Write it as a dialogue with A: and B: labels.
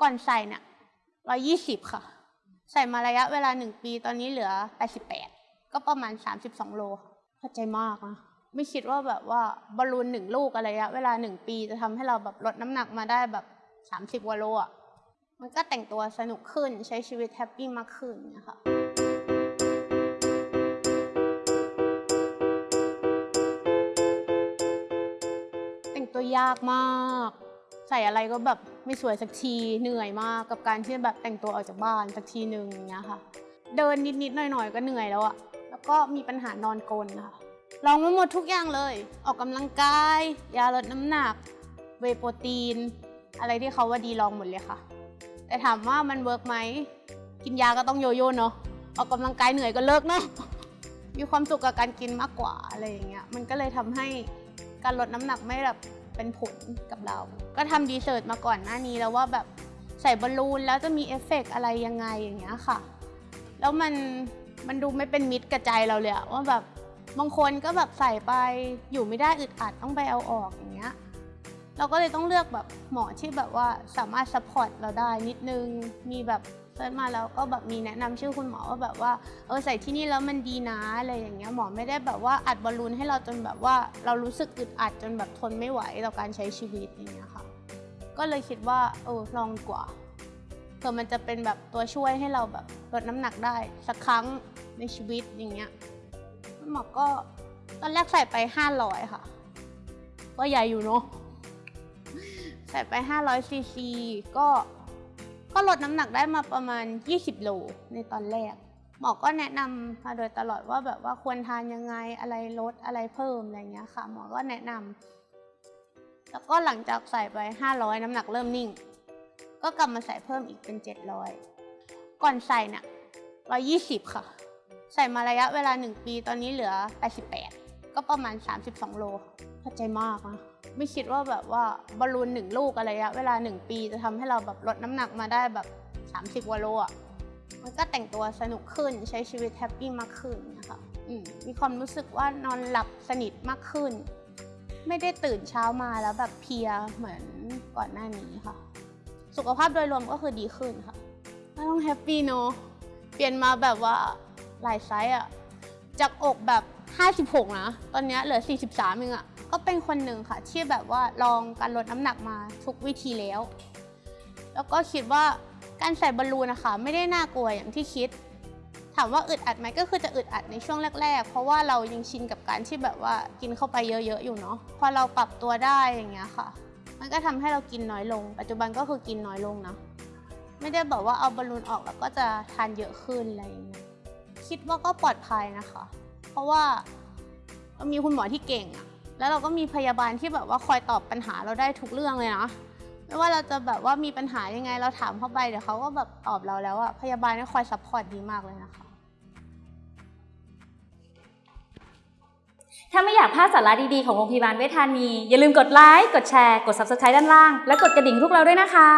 A: ก่อนใส่เนี่ยร้อยี่สิบค่ะ ใส่มาระยะเวลาหนึ่งปีตอนนี้เหลือแปดสิบแปดก็ประมาณสามสิบสองโลค่ะพอใจมากนะไม่คิดว่าแบบว่าบอลลูนหนึ่งลูกอะไรระยะเวลาหนึ่งปีจะทำให้เราแบบลดน้ำหนักมาได้แบบสามสิบกว่าโลอะมันก็แต่งตัวสนุกขึ้นใช้ชีวิตแฮปปี้มากขึ้นนะคะแต่งตัวยากมาก ใส่อะไรก็แบบไม่สวยสักทีเหนื่อยมากกับการที่แบบแต่งตัวออกจากบ้านสักทีหนึ่งอย่างเงี้ยค่ะ เดินนิดๆหน่อยๆก็เหนื่อยแล้วอะแล้วก็มีปัญหานอนกลนค่ะลองมาหมดทุกอย่างเลย ออกกำลังกาย ยาลดน้ำหนัก whey protein อะไรที่เขาว่าดีลองหมดเลยค่ะ แต่ถามว่ามัน work ไหมกินยาก็ต้องโยโย่เนาะออกกำลังกายเหนื่อยก็เลิกเนาะมีความสุขกับการกินมากกว่าอะไรอย่างเงี้ยมันก็เลยทำให้การลดน้ำหนักไม่แบบ เป็นผลกับเรา ก็ทำ research มาก่อนหน้านี้แล้วว่าแบบใส่บอลลูนแล้วจะมีเอฟเฟกต์อะไรยังไงอย่างเงี้ยค่ะ แล้วมันมันดูไม่เป็นมิตรกับใจเราเลยอะว่าแบบบางคนก็แบบใส่ไปอยู่ไม่ได้อึดอัดต้องไปเอาออกอย่างเงี้ยเราก็เลยต้องเลือกแบบหมอที่แบบว่าสามารถ support เราได้นิดนึงมีแบบ ซิร์ชมาแล้วก็แบบมีแนะนำชื่อคุณหมอว่าแบบว่าเออใส่ที่นี่แล้วมันดีนะอะไรอย่างเงี้ยหมอไม่ได้แบบว่าอัดบอลลูนให้เราจนแบบว่าเรารู้สึกอึดอัดจนแบบทนไม่ไหวต่อการใช้ชีวิตอย่างเงี้ยค่ะ ก็เลยคิดว่าเออลองกว่าเผื่อมันจะเป็นแบบตัวช่วยให้เราแบบลดน้ำหนักได้สักครั้งในชีวิตอย่างเงี้ยคุณหมอก็ตอนแรกใส่ไป 500 ค่ะ ก็ใหญ่อยู่เนาะใส่ไป 500ซีซีก็ ก็ลดน้ำหนักได้มาประมาณ 20 โลในตอนแรก หมอก็แนะนำมาโดยตลอดว่าแบบว่าควรทานยังไงอะไรลดอะไรเพิ่มอะไรเงี้ยค่ะ หมอก็แนะนำแล้วก็หลังจากใส่ไป 500 น้ำหนักเริ่มนิ่ง ก็กลับมาใส่เพิ่มอีกเป็น 700 ก่อนใส่เนี่ย120 ค่ะ ใส่มาระยะเวลา 1 ปีตอนนี้เหลือ 88 ก็ประมาณ 32 โลพอใจมากนะ ไม่คิดว่าแบบว่าบอลลูนหนึ่งลูกอะไรระยะเวลาหนึ่งปีจะทำให้เราแบบลดน้ำหนักมาได้แบบ 30กว่าโลอะมันก็แต่งตัวสนุกขึ้นใช้ชีวิต happy มากขึ้นนะคะมมีความรู้สึกว่านอนหลับสนิทมากขึ้น ไม่ได้ตื่นเช้ามาแล้วแบบเพลียเหมือนก่อนหน้านี้ค่ะ สุขภาพโดยรวมก็คือดีขึ้นค่ะก็ต้อง happy เนอะเปลี่ยนมาแบบว่าหลายไซส์อะ จากอกแบบ 56 นะ ตอนนี้เหลือ 43เองอะก็เป็นคนหนึ่งค่ะ ที่แบบว่าลองการลดน้ำหนักมาทุกวิธีแล้ว แล้วก็คิดว่าการใส่บอลลูนนะคะ ไม่ได้น่ากลัวอย่างที่คิด ถามว่าอึดอัดไหมก็คือจะอึดอัดในช่วงแรก ๆ เพราะว่าเรายังชินกับการที่แบบว่ากินเข้าไปเยอะๆอยู่เนาะพอเราปรับตัวได้อย่างเงี้ยค่ะ มันก็ทำให้เรากินน้อยลง ปัจจุบันก็คือกินน้อยลงนะไม่ได้บอกว่าเอาบอลลูนออกแล้วก็จะทานเยอะขึ้นอะไรอย่างเงี้ย คิดว่าก็ปลอดภัยนะคะ เพราะว่ามีคุณหมอที่เก่งอะแล้วเราก็มีพยาบาลที่แบบว่าคอยตอบปัญหาเราได้ทุกเรื่องเลยนะไม่ว่าเราจะแบบว่ามีปัญหายังไงเราถามเข้าไปเดี๋ยวเขาก็แบบตอบเราแล้วอะพยาบาลนี่คอย support ดีมากเลยนะคะ
B: ถ้าไม่อยากพลาดสาระดีๆของโรงพยาบาลเวชธานี อย่าลืมกดไลค์กดแชร์ กด Subscribe ด้านล่าง และกดกระดิ่งพวกเราด้วยนะคะ